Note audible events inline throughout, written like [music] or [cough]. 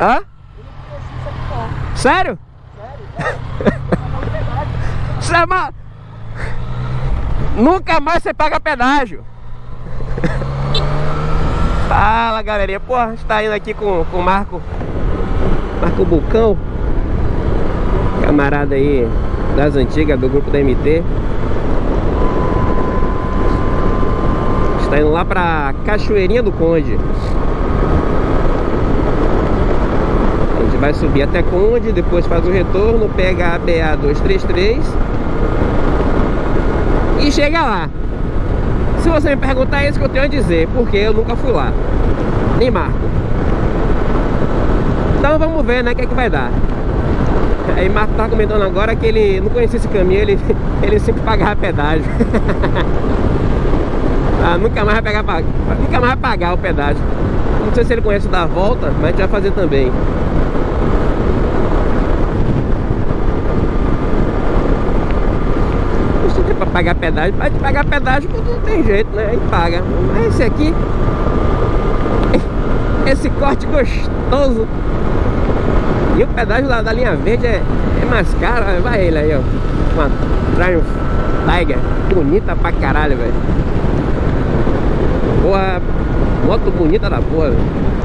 Hã? Sério? Isso é uma... Nunca mais você paga pedágio. [laughs] Fala galerinha, pô, a gente tá indo aqui com, com o Marco Marco Bucão Camarada aí das antigas do grupo da MT Está indo lá pra Cachoeirinha do Conde A gente vai subir até Conde, depois faz o retorno, pega a BA 233 E chega lá se você me perguntar, é isso que eu tenho a dizer, porque eu nunca fui lá. Nem marco. Então vamos ver, né, o que é que vai dar. Aí Marco tá comentando agora que ele não conhecia esse caminho, ele, [laughs] ele sempre pagava pedágio. [laughs] ah, nunca mais vai pegar, nunca mais vai pagar o pedágio. Não sei se ele conhece da volta, mas a gente vai fazer também. pra pagar pedágio, pode pagar pedágio não tem jeito, né? Aí paga. Mas esse aqui, [laughs] esse corte gostoso. E o pedágio lá da linha verde é, é mais caro. Vai ele aí, ó. Uma Triumph Tiger. Bonita pra caralho, velho. Porra, moto bonita da porra, velho.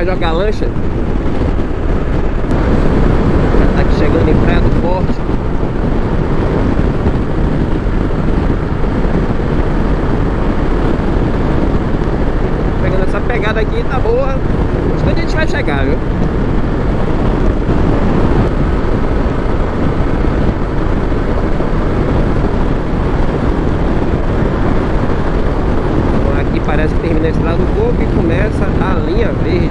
Vai jogar lancha Tá aqui chegando em Praia do Forte Pegando essa pegada aqui, tá boa Onde a gente vai chegar, viu? parece que termina a estrada do Coco e começa a linha verde.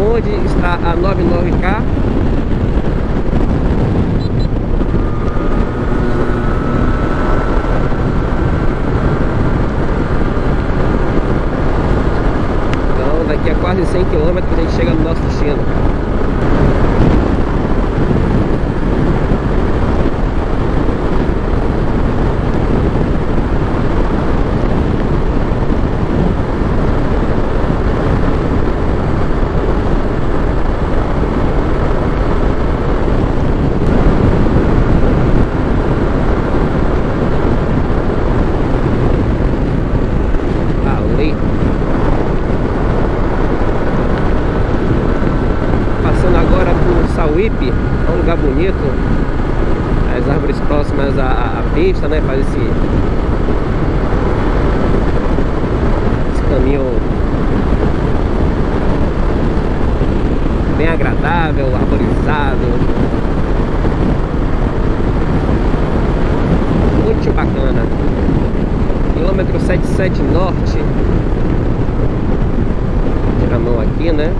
Onde está a 99K? Então daqui a quase 100 km a gente chega no nosso destino. É um lugar bonito. As árvores próximas à, à pista, né? Faz esse, esse caminho bem agradável, arborizado. Muito bacana. Quilômetro 77 Norte. Tira a mão aqui, né?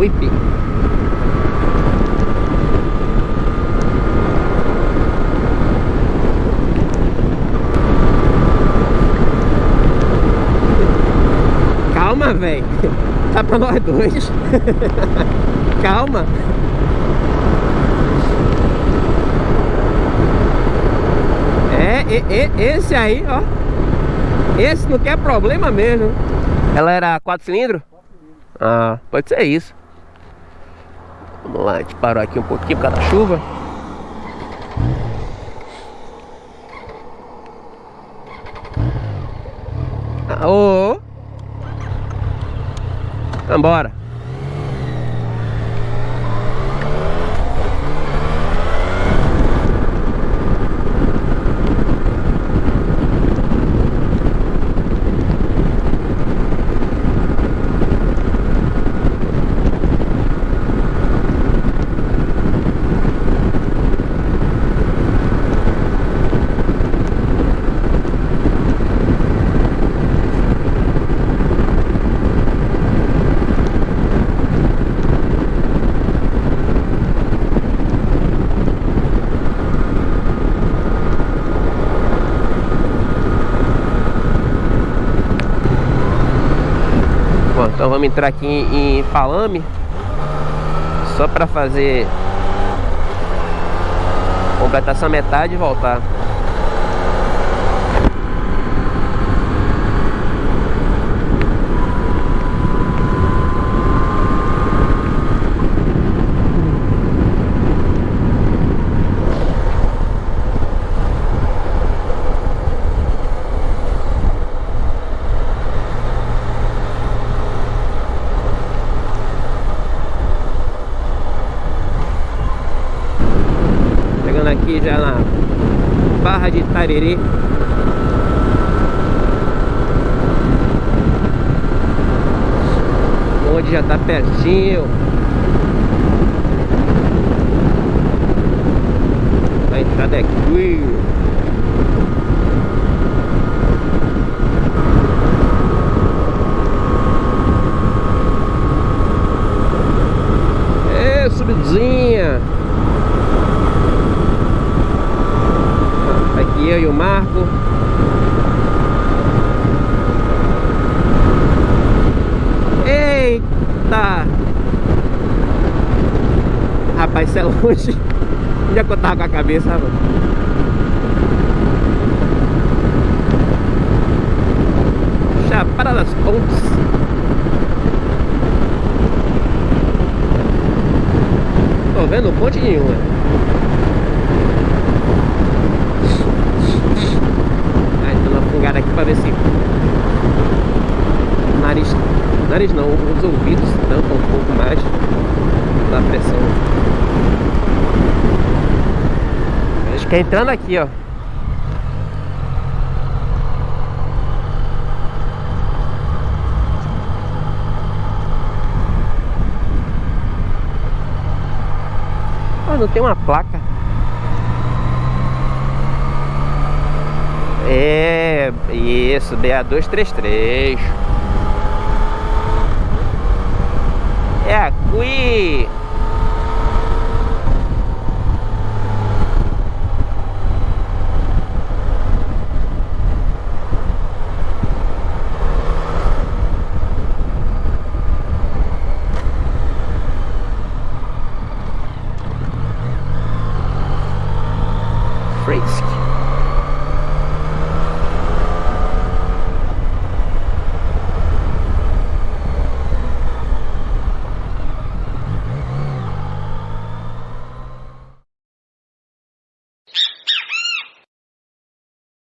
Sauípe Calma, velho [laughs] Tá pra nós dois. [laughs] Calma. É, e, e, esse aí, ó. Esse não quer problema mesmo. Ela era 4 cilindros? Ah, pode ser isso. Vamos lá, a gente parou aqui um pouquinho por causa da chuva. Ah, ô! Vambora. Vamos entrar aqui em, Palame Só para fazer Completar essa metade e voltar aqui já na Barra de Tariri Onde já tá pertinho. A entrada é aqui É, subidinha eu e o Marco. Eita! Rapaz, isso é longe. Onde é que eu tava com a cabeça, mano? Chapada das Pontes. Tô vendo ponte nenhuma fungada aqui pra ver se o nariz, nariz não, os ouvidos tampam um pouco mais da pressão. Acho que é entrando aqui, ó. Ah, não tem uma placa. É, isso, BA233. É aqui.